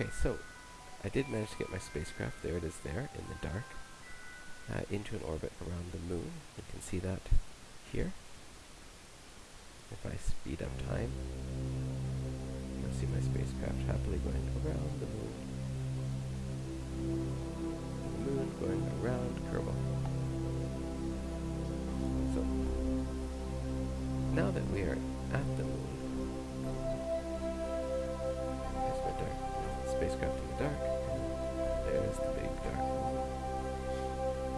Okay, so I did manage to get my spacecraft, there it is there, in the dark, uh, into an orbit around the moon. You can see that here. If I speed up time, you'll see my spacecraft happily going around the moon. The moon going around Kerbal. So, now that we are at the moon, spacecraft in the dark, there's the big dark.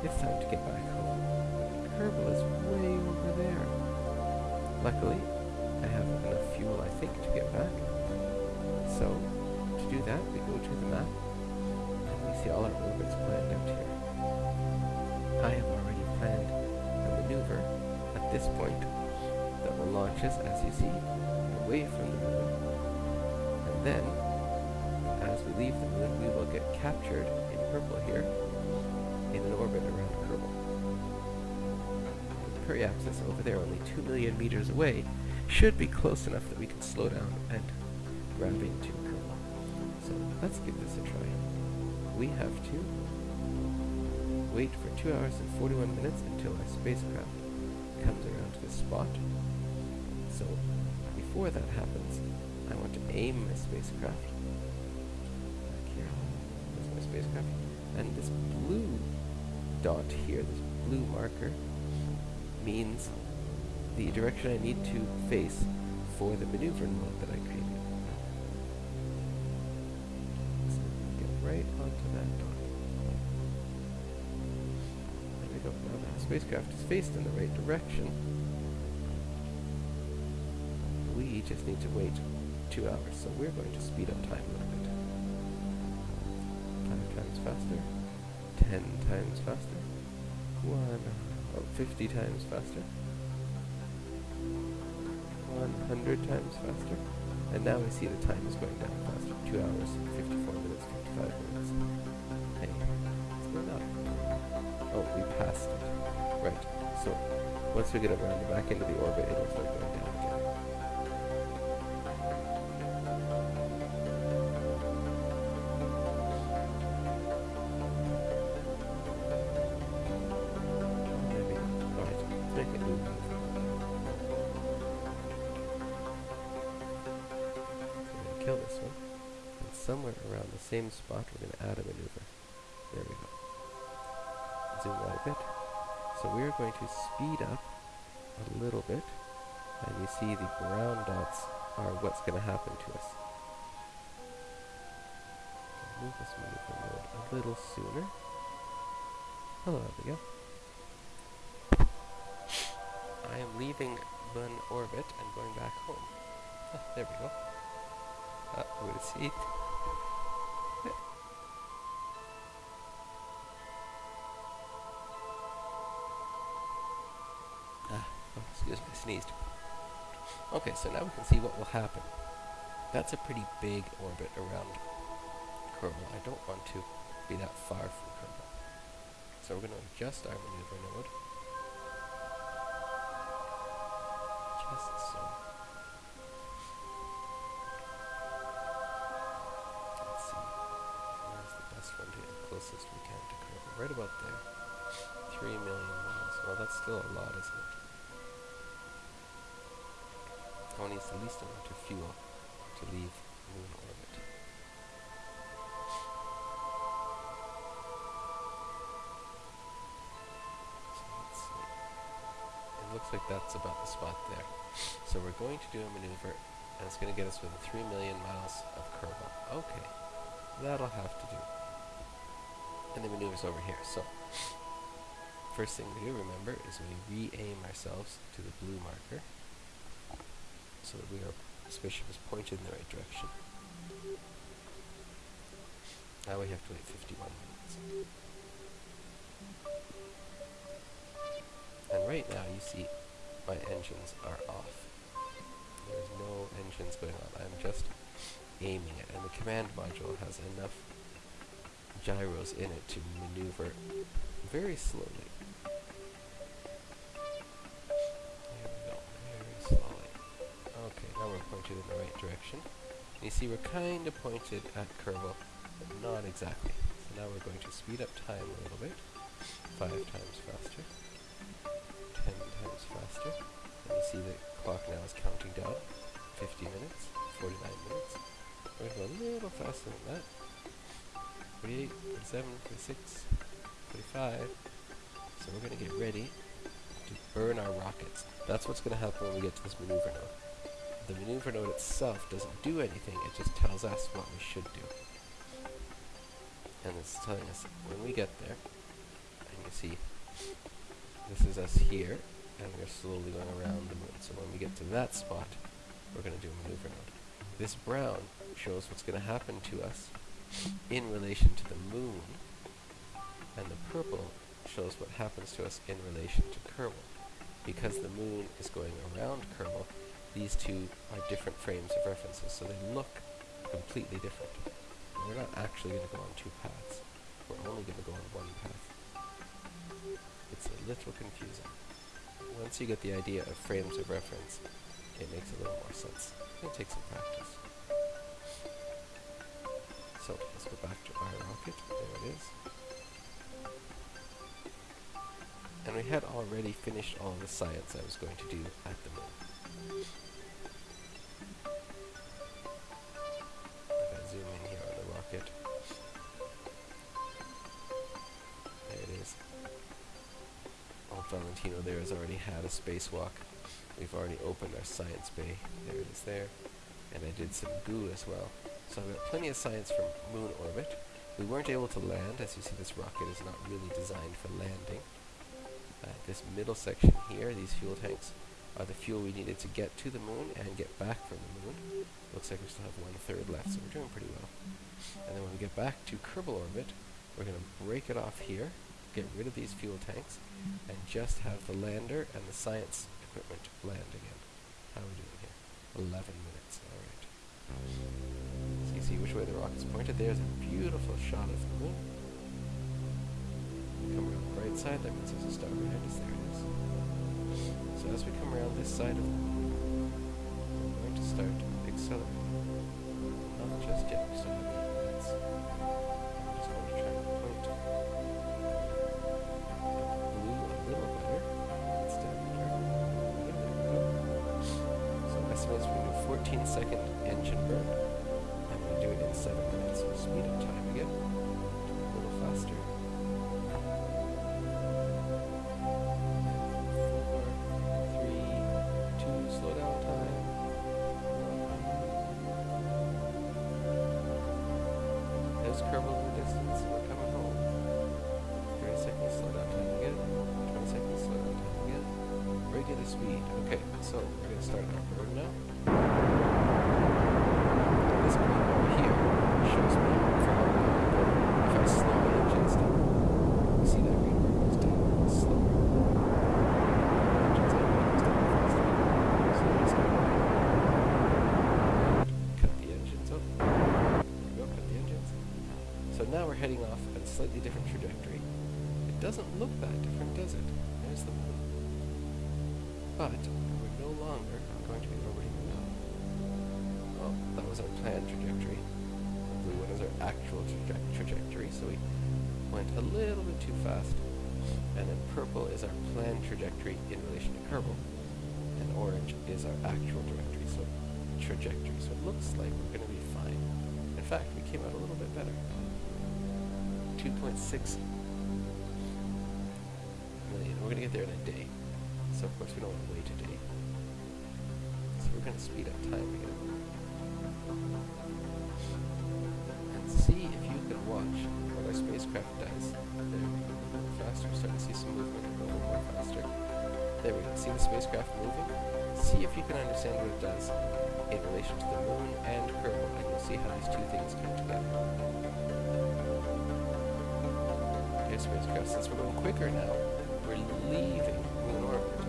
It's time to get back home. The Kerbal is way over there. Luckily, I have enough fuel, I think, to get back. So, to do that, we go to the map, and we see all our orbits planned out here. I have already planned a maneuver at this point that will launch us, as you see, away from the moon. And then, as we leave the moon, we will get captured in purple here in an orbit around Kerbal. The periapsis over there, only 2 million meters away, should be close enough that we can slow down and grab into Kerbal. So let's give this a try. We have to wait for 2 hours and 41 minutes until our spacecraft comes around to this spot. So before that happens, I want to aim my spacecraft. Spacecraft. And this blue dot here, this blue marker, means the direction I need to face for the maneuver node that I created. So get right onto that dot. There we go. Now the spacecraft is faced in the right direction. We just need to wait two hours, so we're going to speed up time a little bit. Times faster. 10 times faster. One, oh, 50 times faster. 100 times faster. And now we see the time is going down faster. 2 hours, 54 minutes, 55 minutes. Hey, it's going up. Oh, we passed it. Right, so once we get around back into the orbit, it'll start going down same spot, we're going to add a maneuver. There we go. Zoom out a bit. So we're going to speed up a little bit. And you see the brown dots are what's going to happen to us. Move this maneuver node a little sooner. Hello, Abigail. I am leaving Mun orbit and going back home. Ah, there we go. Ah, gonna see. Oh, excuse me, I sneezed. Okay, so now we can see what will happen. That's a pretty big orbit around Kerbal. I don't want to be that far from Kerbal. So we're going to adjust our maneuver node. Just so. Let's see. Where's the best one to get the closest we can to Kerbal? Right about there. Three million miles. Well, that's still a lot, isn't it? Needs the least amount of fuel to leave moon orbit? So let's see. It looks like that's about the spot there. So we're going to do a maneuver, and it's going to get us within 3 million miles of Kerbal. Okay, that'll have to do. And the maneuver's over here. So, first thing we do, remember, is we re-aim ourselves to the blue marker, so that we are, spaceship is pointed in the right direction. Now we have to wait 51 minutes. And right now you see my engines are off. There's no engines going on. I'm just aiming it. And the command module has enough gyros in it to maneuver very slowly. Pointed in the right direction. And you see we're kind of pointed at Kerbal, but not exactly. So now we're going to speed up time a little bit. Five times faster. Ten times faster. And you see the clock now is counting down. 50 minutes. 49 minutes. We're going to go a little faster than that. 48, 47, 46, 45. So we're going to get ready to burn our rockets. That's what's going to happen when we get to this maneuver node. The maneuver node itself doesn't do anything, it just tells us what we should do. And it's telling us when we get there, and you see, this is us here, and we're slowly going around the moon. So when we get to that spot, we're going to do a maneuver node. This brown shows what's going to happen to us in relation to the moon, and the purple shows what happens to us in relation to Kerbal. Because the moon is going around Kerbal, these two are different frames of references, so they look completely different. We're not actually going to go on two paths. We're only going to go on one path. It's a little confusing. Once you get the idea of frames of reference, it makes a little more sense. It takes some practice. So let's go back to our rocket. There it is. And we had already finished all the science I was going to do at the moon. Old Valentino there has already had a spacewalk. We've already opened our science bay. There it is there. And I did some goo as well. So I've got plenty of science from moon orbit. We weren't able to land. As you see, this rocket is not really designed for landing. Uh, this middle section here, these fuel tanks, are the fuel we needed to get to the moon and get back from the moon. Looks like we still have one third left, so we're doing pretty well. And then when we get back to Kerbal orbit, we're going to break it off here, get rid of these fuel tanks, and just have the lander and the science equipment land again. How are we doing here? 11 minutes, alright. So you see which way the rocket's pointed. There's a beautiful shot of the moon. Come around the right side, that means there's a star behind us. There it is. So as we come around this side of the moon, we're going to start accelerating. Not just yet, we still have minutes. I'm just going to try point 14 second engine burn. I'm going to do it in 7 minutes, so speed up time again. Do it a little faster. Four, three, two, slow down time. There's in the distance. We're coming home. 30 seconds, slow down time again. 20 seconds, slow down time again. Regular speed. Okay, so we're going to start our burn now. This bar here shows me. If I slow my engines down, you see that green bar goes down slower. Engines it goes down faster. So I'm just gonna cut the engines up. There we go, cut the engines. So now we're heading off at a slightly different trajectory. It doesn't look that different, does it? There's the moon. But we're no longer going to be orbiting was our planned trajectory. The blue one is our actual traje trajectory, so we went a little bit too fast. And then purple is our planned trajectory in relation to Kerbal. And orange is our actual trajectory, so trajectory. So it looks like we're going to be fine. In fact, we came out a little bit better. 2.6 million. We're going to get there in a day. So of course we don't want to wait a day. So we're going to speed up time again. And see if you can watch what our spacecraft does. There we go. Faster. Starting to see some movement. A little more faster. There we go. See the spacecraft moving? See if you can understand what it does in relation to the moon and Kerbal, and you'll see how these two things come together. Okay, spacecraft, since we're going quicker now, we're leaving moon orbit.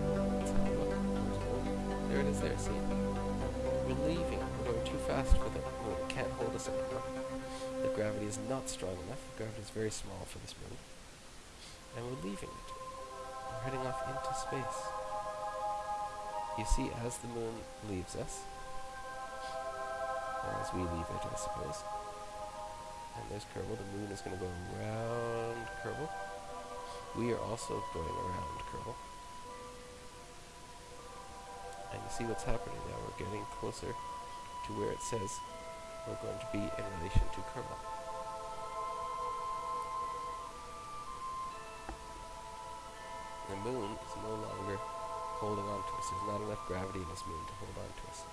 There it is there, see? We're leaving. Fast moon. It can't hold us anymore. The gravity is not strong enough. The gravity is very small for this moon. And we're leaving it. We're heading off into space. You see, as the moon leaves us, as we leave it, I suppose. And there's Kerbal. The moon is going to go around Kerbal. We are also going around Kerbal. And you see what's happening now. We're getting closer to where it says we're going to be in relation to Kerbal. The moon is no longer holding on to us. There's not enough gravity in this moon to hold on to us.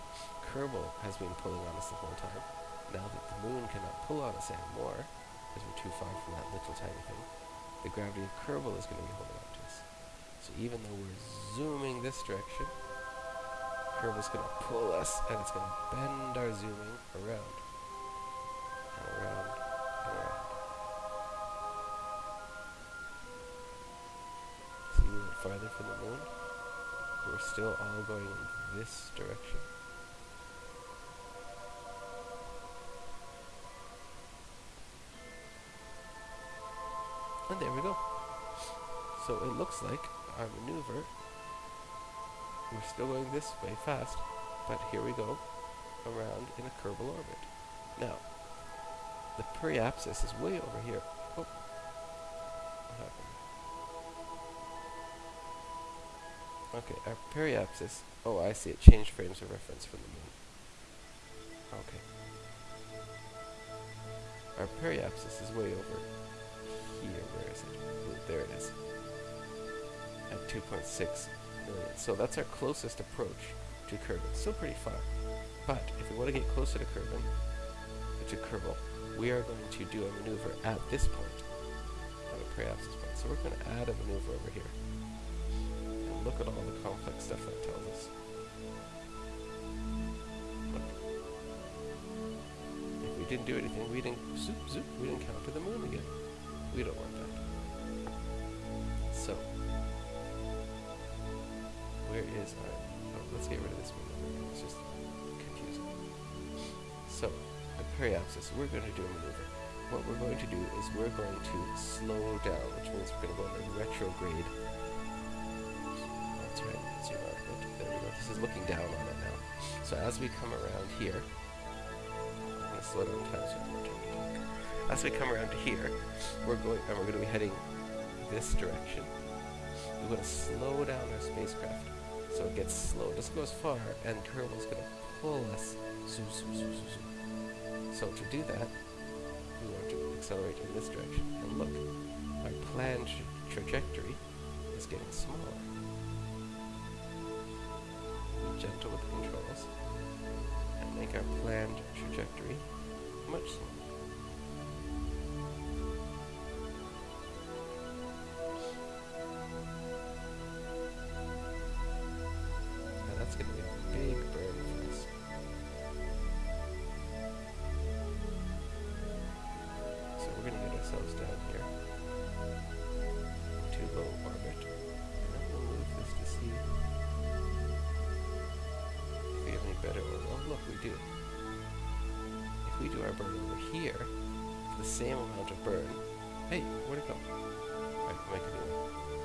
Kerbal has been pulling on us the whole time. Now that the moon cannot pull on us anymore, because we're too far from that little tiny thing, the gravity of Kerbal is going to be holding on to us. So even though we're zooming this direction, Kerbal's going to pull us, and it's going to bend our zooming around. And around, and around. See, we farther from the moon. We're still all going in this direction. And there we go. So it looks like our maneuver, we're still going this way fast, but here we go, around in a Kerbal orbit. Now, the periapsis is way over here. Oh, what happened? Okay, our periapsis, oh I see, it changed frames of reference from the moon. Okay. Our periapsis is way over here, where is it? There it is. At 2.6 So that's our closest approach to Kerbal. Still pretty far. But if we want to get closer to Kerbal, to Kerbal, we are going to do a maneuver at this point, at a periapsis point. So we're going to add a maneuver over here. And look at all the complex stuff that tells us. If we didn't do anything, we didn't zoop zoop, we didn't counter the moon again. We don't want that. Is our... Oh, let's get rid of this one. It's just confusing. So, the periapsis, we're going to do a maneuver. What we're going to do is we're going to slow down, which means we're going to go into retrograde. That's right. There we go. This is looking down on it now. So as we come around here, I'm going to slow down time so as we come around to here, we're going and we're going to be heading this direction. We're going to slow down our spacecraft so it gets slow. It doesn't go as far, and Kerbal's going to pull us. So to do that, we want to accelerate in this direction. And look, our planned tra trajectory is getting smaller. Be gentle with the controls, and make our planned trajectory much smaller.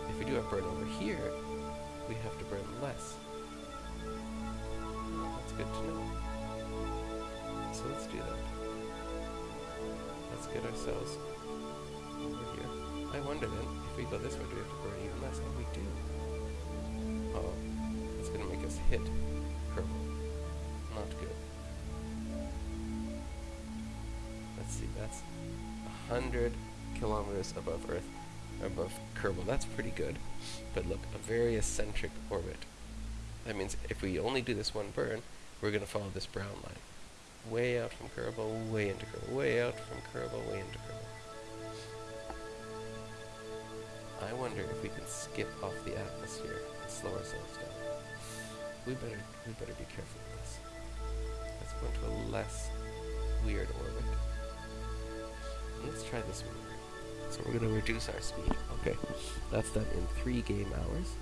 If we do our burn over here, we have to burn less. Well, that's good to know. So let's do that. Let's get ourselves over here. I wonder then, if we go this way, do we have to burn even less? Oh, we do. Oh, that's going to make us hit Kerbal. Not good. Let's see, that's 100 kilometers above Earth, above Kerbal. That's pretty good. But look, a very eccentric orbit. That means if we only do this one burn, we're going to follow this brown line. Way out from Kerbal, way into Kerbal, way out from Kerbal, way into Kerbal. I wonder if we can skip off the atmosphere and slow ourselves down. We better we better be careful with this. Let's go into a less weird orbit. Let's try this one so we're going to reduce our speed. Okay, that's done in three game hours.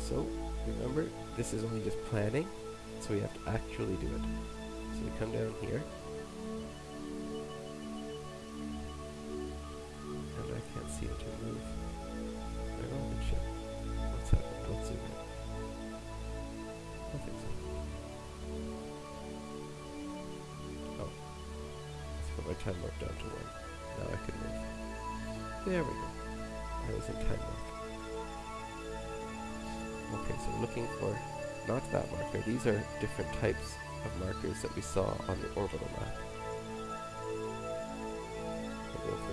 So, remember, this is only just planning, so we have to actually do it. So we come down here. And I can't see it to move. They're all the ship. What's happened? Let's zoom in. I think so. Oh. Let's put my time warp down to one. There we go. I was in time warp. Okay, so we're looking for not that marker. These are different types of markers that we saw on the orbital map.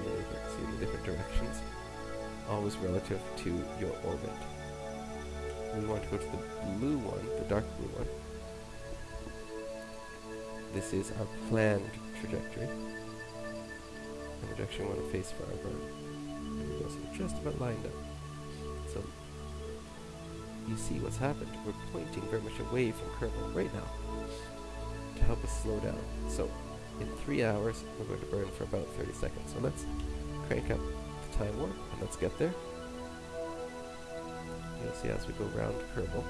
There, you can see the different directions, always relative to your orbit. We want to go to the blue one, the dark blue one. This is our planned trajectory. And the direction we want to face for our burn. Just about lined up. So you see what's happened. We're pointing very much away from Kerbal right now to help us slow down. So in three hours, we're going to burn for about 30 seconds. So let's crank up the time warp and let's get there. You'll see as we go around Kerbal.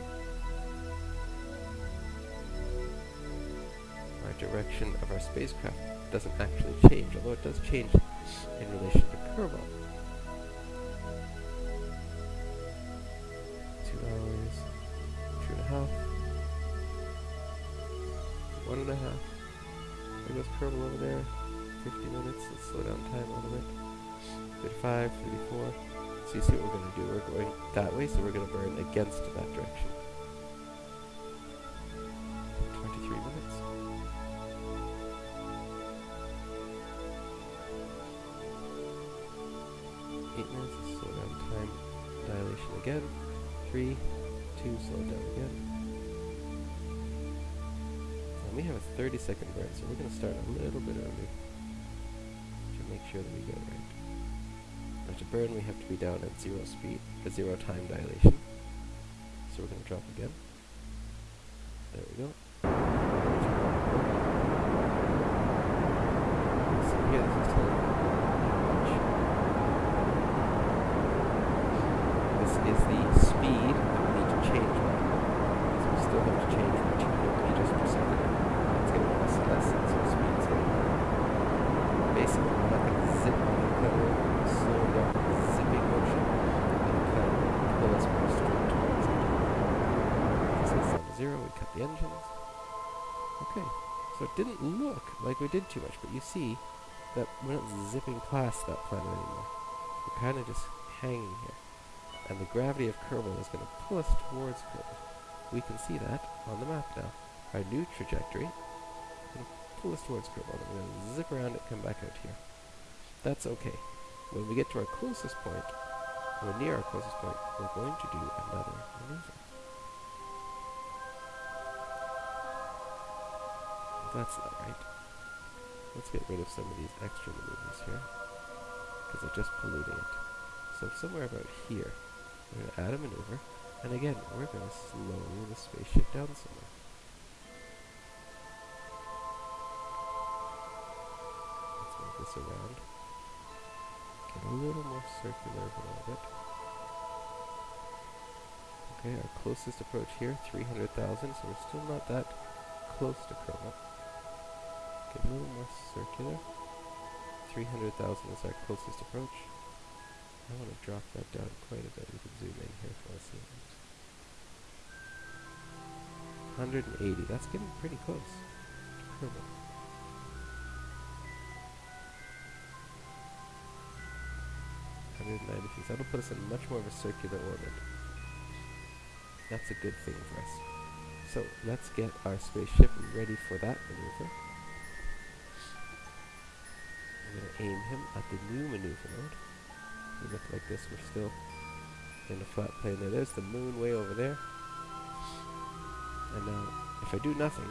Our direction of our spacecraft doesn't actually change, although it does change in relation to Kerbal. 35, 34. So you see what we're going to do. We're going that way, so we're going to burn against that direction. 23 minutes. Eight minutes, slow down time. Dilation again. Three, two, slow down again. And we have a 30 second burn, so we're going to start a little bit early to make sure that we get it right. Now to burn, we have to be down at zero speed, at zero time dilation. So we're going to drop again. There we go. So here, this is telling me how much. This is the speed that we need to change by. So we still have to change from 200 meters per second. It's getting less and less, so speed is getting Basically, we're not going to zip on the cutter, slow down the zipping motion, and the cutter will pull us more straight towards it. So it's down to zero, we cut the engines. Okay, so it didn't look like we did too much, but you see that we're not zipping past that planet anymore. We're kind of just hanging here. And the gravity of Kerbal is going to pull us towards Kerbal. We can see that on the map now. Our new trajectory is going to pull us towards Kerbal. We're going to zip around it, come back out here. That's okay. When we get to our closest point, or near our closest point, we're going to do another maneuver. That's not right. Let's get rid of some of these extra maneuvers here, because they're just polluting it. So somewhere about here, we're going to add a maneuver, and again, we're going to slow the spaceship down somewhere. Let's move this around. Get a little more circular of orbit. Okay, our closest approach here, 300,000, so we're still not that close to Kerbal. Get a little more circular. 300,000 is our closest approach. I want to drop that down quite a bit. We can zoom in here for a second. 180. That's getting pretty close ninety-six. That'll put us in much more of a circular orbit. That's a good thing for us. So let's get our spaceship ready for that maneuver. Aim him at the new maneuver node. We look like this, we're still in a flat plane there. There's the moon way over there. And now, if I do nothing,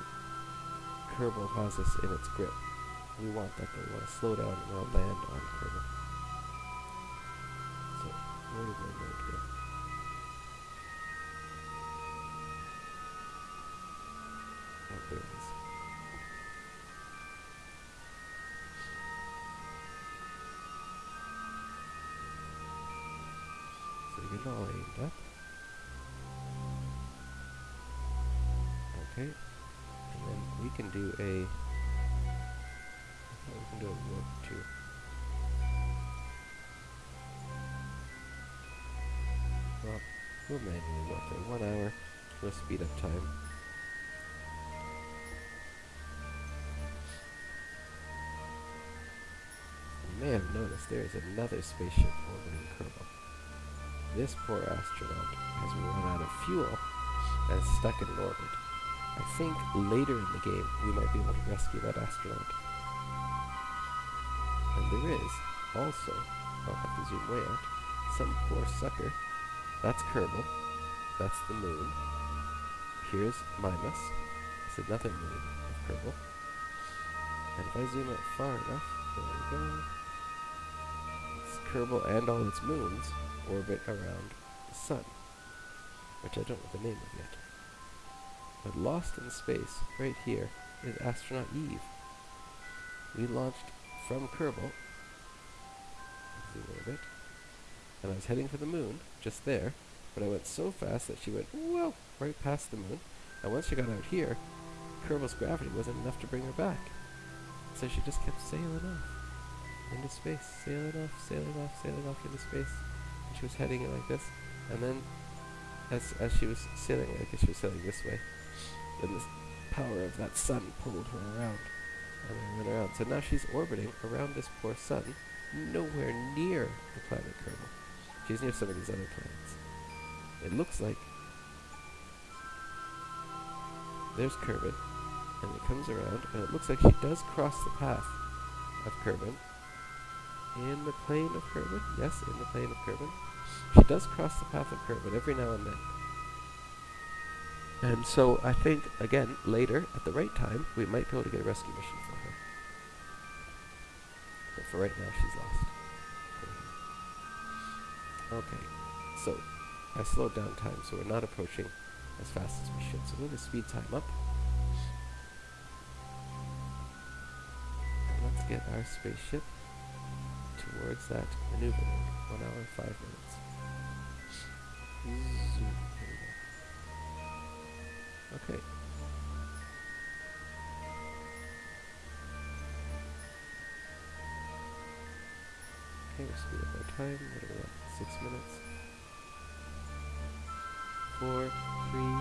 Kerbal has us in its grip. We want that though. We want to uh, slow down and we'll land on Kerbal. So, where did my Okay. And then we can do a we can do a too. Well, we'll manually warp there. One hour, we'll speed up time. You may have noticed there is another spaceship orbiting Kerbal. This poor astronaut has run out of fuel and is stuck in orbit. I think later in the game we might be able to rescue that astronaut. And there is also, I'll have to zoom way out, some poor sucker. That's Kerbal. That's the moon. Here's Minmus. It's another moon of Kerbal. And if I zoom out far enough, there we go. It's Kerbal and all its moons orbit around the sun, which I don't know the name of yet. But lost in space, right here, is astronaut Eve. We launched from Kerbal, zoom in a bit, and I was heading for the moon, just there, but I went so fast that she went, whoa, right past the moon, and once she got out here, Kerbal's gravity wasn't enough to bring her back. So she just kept sailing off into space, sailing off, sailing off, sailing off into space. And she was heading it like this, and then as as she was sailing, I guess she was sailing this way, then the power of that sun pulled her around, and then went around. So now she's orbiting around this poor sun, nowhere near the planet Kerbal. She's near some of these other planets. It looks like there's Kerbin, and it comes around, and it looks like she does cross the path of Kerbin. In the plane of Kerbin? Yes, in the plane of Kerbin. She does cross the path of Kerbin every now and then. And so I think, again, later, at the right time, we might be able to get a rescue mission for her. But for right now, she's lost. Okay, so I slowed down time, so we're not approaching as fast as we should. So we'll just speed time up. And let's get our spaceship towards that maneuver. One hour, five minutes. Zoom. Okay. Okay, we'll speed up our time. What are we at? Six minutes. Four, three,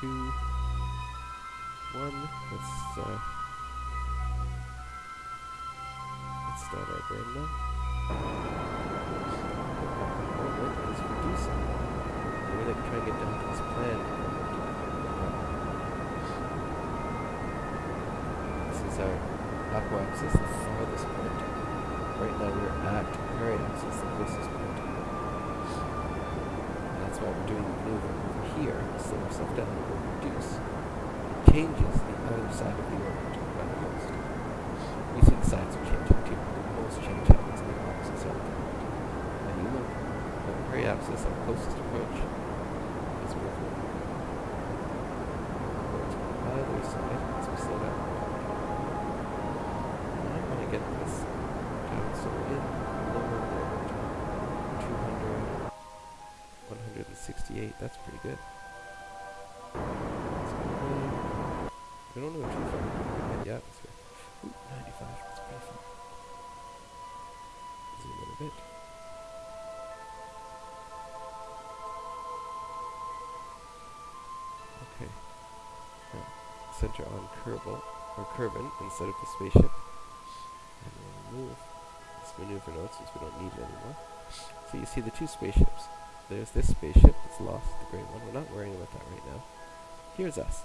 two, one. Let's uh, let's start our burn now. Moment is reducing. We're gonna try and get down to this plan. This is our apoapsis, the farthest point. Right now we're at periapsis, the closest point. And that's why we're doing the maneuver over here, slow ourselves down, and we'll reduce. It changes the other side of the orbit by the most. You see the sides are changing too. The most change happens on the opposite side of the orbit. And you look the periapsis, our closest approach, is moving towards other side Get this so we're in lower orbit. 200, 168, that's pretty good. We don't know too far in the atmosphere. Ooh, 95, that's pretty far. Zoom in a bit. Okay. Center on Kerbal, or Kerbin, instead of the spaceship. Remove this maneuver node since we don't need it anymore. So you see the two spaceships. There's this spaceship that's lost, the grey one. We're not worrying about that right now. Here's us.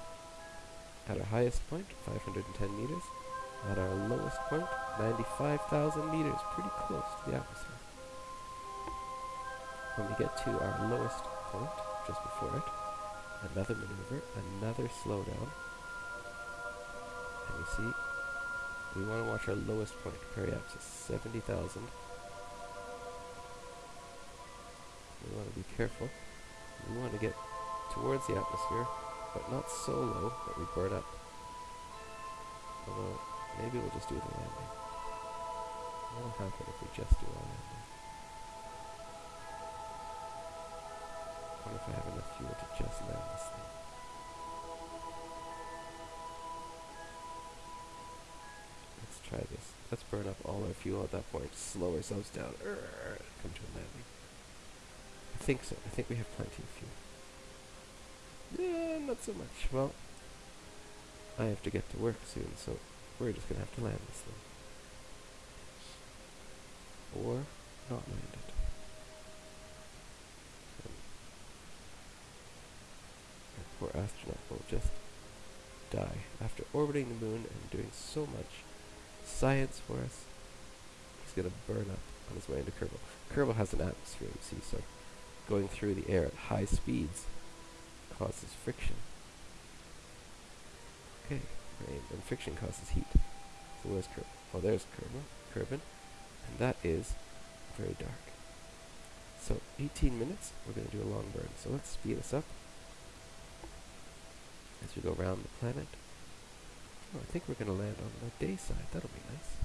At our highest point, 510 meters. At our lowest point, 95,000 meters. Pretty close to the atmosphere. When we get to our lowest point, just before it, another maneuver, another slowdown. And you see, we want to watch our lowest point, periapsis, 70,000. We want to be careful. We want to get towards the atmosphere, but not so low that we burn up. Although, maybe we'll just do the landing. What'll happen if we just do a landing? I wonder if I have enough fuel to just land this thing. Let's burn up all our fuel at that point, slow ourselves down, Urgh, come to a landing. I think so. I think we have plenty of fuel. Yeah, not so much. Well, I have to get to work soon, so we're just gonna have to land this thing. or not land it. Our poor astronaut will just die after orbiting the moon and doing so much science for us. He's gonna burn up on his way into Kerbal. Kerbal has an atmosphere, you see, so going through the air at high speeds causes friction. Okay, right, and friction causes heat. So where's Kerbal? Oh, there's Kerbal, Kerbin, and that is very dark. So 18 minutes, we're going to do a long burn. So let's speed this up as we go around the planet. Oh, I think we're going to land on the day side. That'll be nice.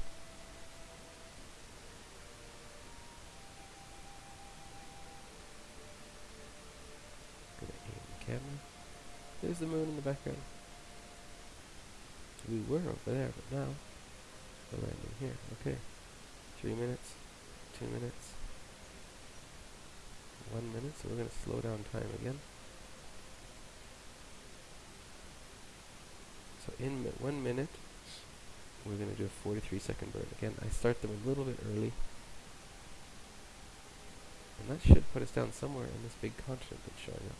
Gonna aim the camera. There's the moon in the background. We were over there, but now we're landing here. Okay. Three minutes, two minutes, one minute, so we're going to slow down time again. So in mi one minute, we're going to do a 43 second burn. Again, I start them a little bit early. And that should put us down somewhere in this big continent that's showing up.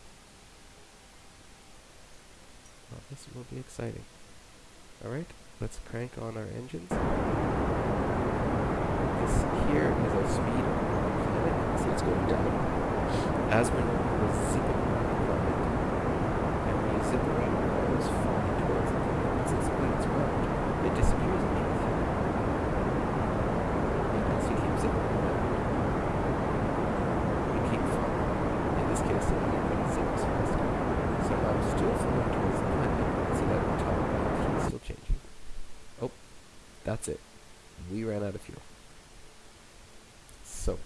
Well, this will be exciting. Alright, let's crank on our engines. This here is our speed on the planet. See it's going down. As we're, we're zipping around the planet. And when you zip around, it goes falling towards the planet. Since when it's round, it disappears underneath you. And as you keep zipping around, you keep falling. In this case, it only but it zips faster. So I'm still falling towards the planet. See that top left is still changing. Oh, that's it. We ran out of fuel. So,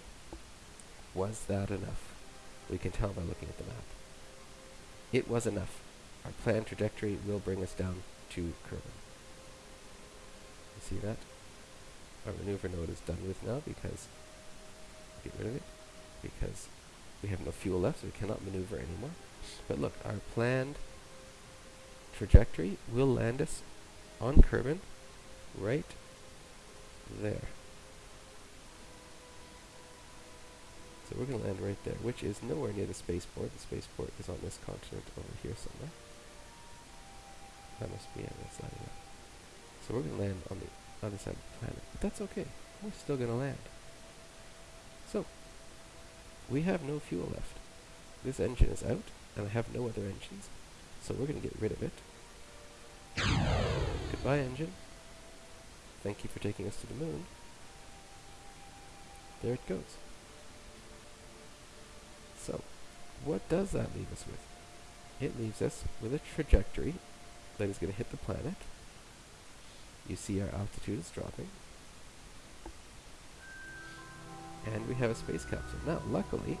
was that enough? We can tell by looking at the map. It was enough. Our planned trajectory will bring us down to Kerbin. You see that? Our maneuver node is done with now because get rid of it because we have no fuel left, so we cannot maneuver anymore. But look, our planned trajectory will land us on Kerbin right there. So we're going to land right there, which is nowhere near the spaceport. The spaceport is on this continent over here somewhere. That must be, yeah, that's lighting up. So we're going to land on the other side of the planet. But that's okay. We're still going to land. So, we have no fuel left. This engine is out, and I have no other engines. So we're going to get rid of it. Goodbye, engine. Thank you for taking us to the moon. There it goes. So, what does that leave us with? It leaves us with a trajectory that is going to hit the planet. You see our altitude is dropping. And we have a space capsule. Now, luckily,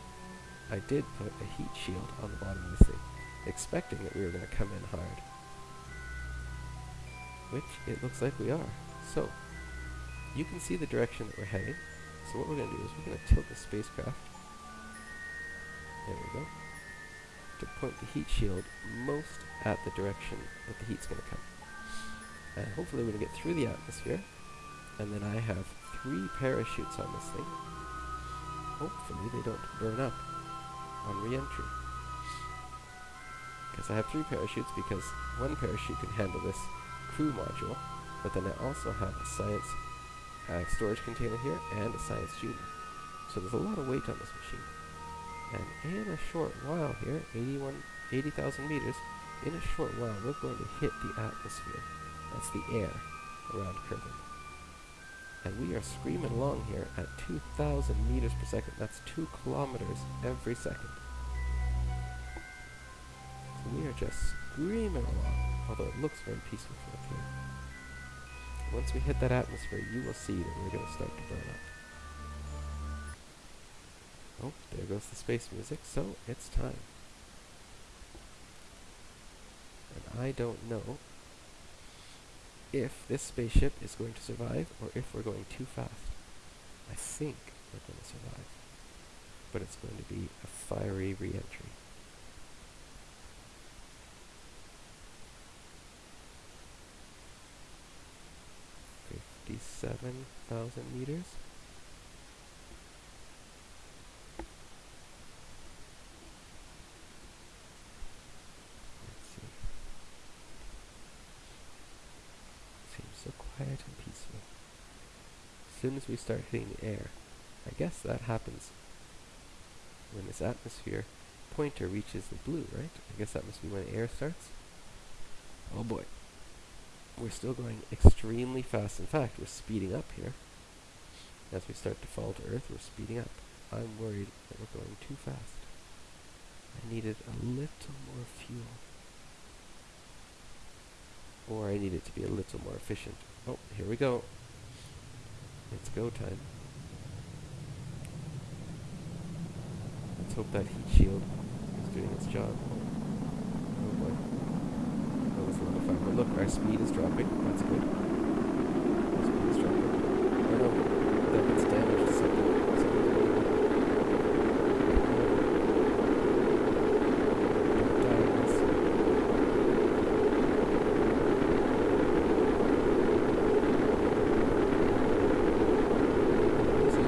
I did put a heat shield on the bottom of this thing, expecting that we were going to come in hard. Which it looks like we are. So, you can see the direction that we're heading. So what we're going to do is we're going to tilt the spacecraft there we go. To point the heat shield most at the direction that the heat's going to come. And hopefully we're going to get through the atmosphere. And then I have three parachutes on this thing. Hopefully they don't burn up on re-entry. Because I have three parachutes because one parachute can handle this crew module, but then I also have a science uh, storage container here and a science junior. So there's a lot of weight on this machine. And in a short while here, 81, 80,000 meters, in a short while we're going to hit the atmosphere. That's the air around Kerbin. And we are screaming along here at 2,000 meters per second. That's 2 kilometers every second. So we are just screaming along, although it looks very peaceful from up here. Once we hit that atmosphere, you will see that we're going to start to burn up. Oh, there goes the space music, so it's time. And I don't know if this spaceship is going to survive or if we're going too fast. I think we're going to survive. But it's going to be a fiery re-entry. 57,000 meters. Seems so quiet and peaceful. As soon as we start hitting the air, I guess that happens when this atmosphere pointer reaches the blue, right? I guess that must be when air starts. Oh boy. We're still going extremely fast. In fact, we're speeding up here. As we start to fall to Earth, we're speeding up. I'm worried that we're going too fast. I needed a little more fuel. Or I need it to be a little more efficient. Oh, here we go. It's go time. Let's hope that heat shield is doing its job. Oh boy. A lot of look, our speed is dropping. That's good. Our speed is dropping. Oh no, that gets damaged to something. Something's going on. Don't die on this. What is it?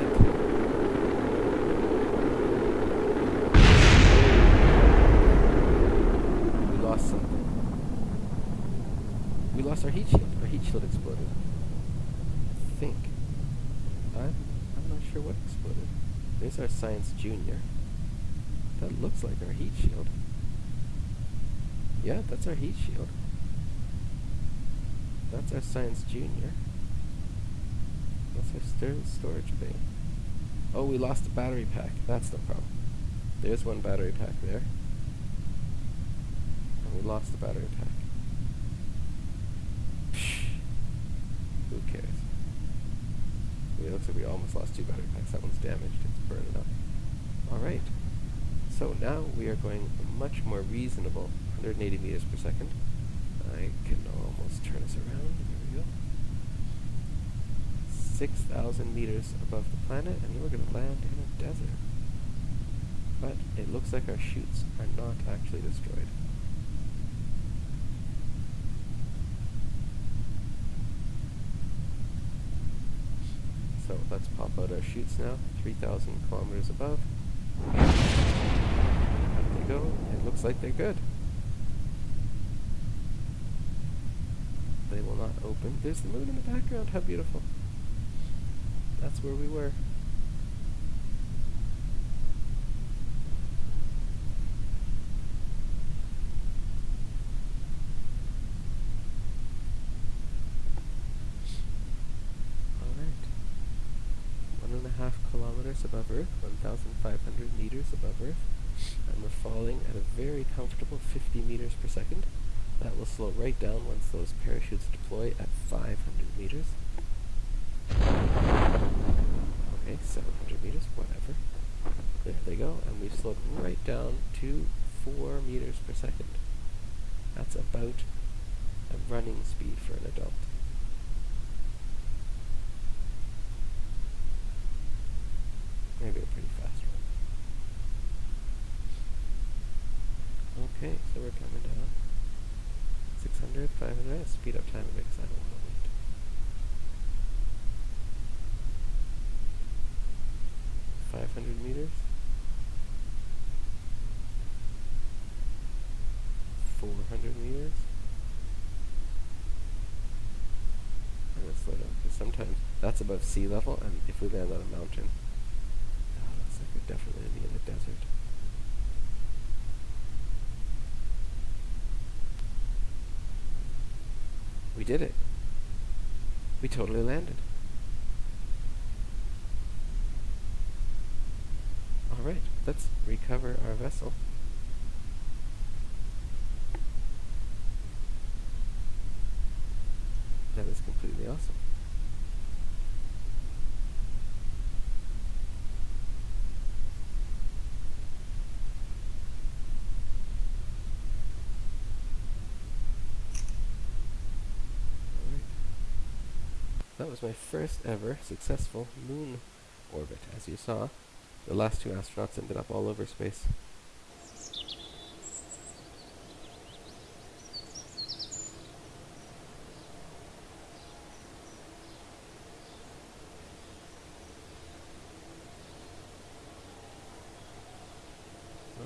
We lost something. We lost our heat shield. Our heat shield exploded. I think. I'm, I'm not sure what exploded. There's our Science Junior. That looks like our heat shield. Yeah, that's our heat shield. That's our Science Junior. That's our stor- storage bay. Oh, we lost a battery pack. That's no problem. There's one battery pack there. And we lost the battery pack. Who cares? It looks like we almost lost two battery packs. That one's damaged. It's burning up. Alright. So now we are going much more reasonable. 180 meters per second. I can almost turn us around. There we go. 6,000 meters above the planet, and we're going to land in a desert. But it looks like our chutes are not actually destroyed. So let's pop out our chutes now, 3,000 kilometers above. Up they go. It looks like they're good. They will not open. There's the moon in the background. How beautiful. That's where we were. Alright. One and a half kilometers above Earth, 1,500 and we're falling at a very comfortable 50 meters per second. That will slow right down once those parachutes deploy at 500 meters. Okay, 700 meters, whatever. There they go, and we've slowed right down to 4 meters per second. That's about a running speed for an adult. Maybe a pretty fast one. Okay, so we're coming down. 600, 500, speed up time a bit because I don't want to wait. Five hundred meters. Four hundred meters. I'm gonna slow down because sometimes that's above sea level, and if we land on a mountain, ah, oh, looks like we're definitely in the desert. We did it. We totally landed. Alright, let's recover our vessel. That is completely awesome. Alright. That was my first ever successful moon orbit. As you saw, the last two astronauts ended up all over space.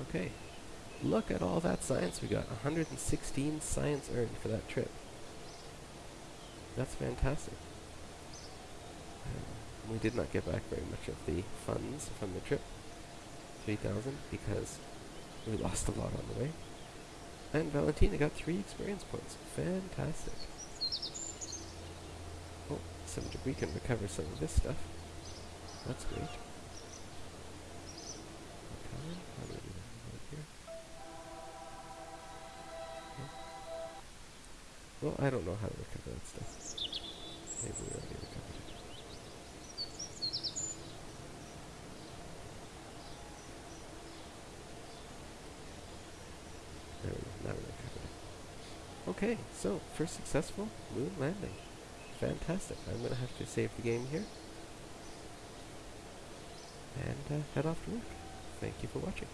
Okay, look at all that science we got. 116 science earned for that trip. That's fantastic. Um, we did not get back very much of the funds from the trip, 3,000, because we lost a lot on the way. And Valentina got three experience points. Fantastic. Oh, some we can recover some of this stuff. That's great. Well, I don't know how to recover that stuff. Maybe we recovered it. There we go, now we recovered it. Okay, so, first successful moon landing. Fantastic. I'm going to have to save the game here. And uh, head off to work. Thank you for watching.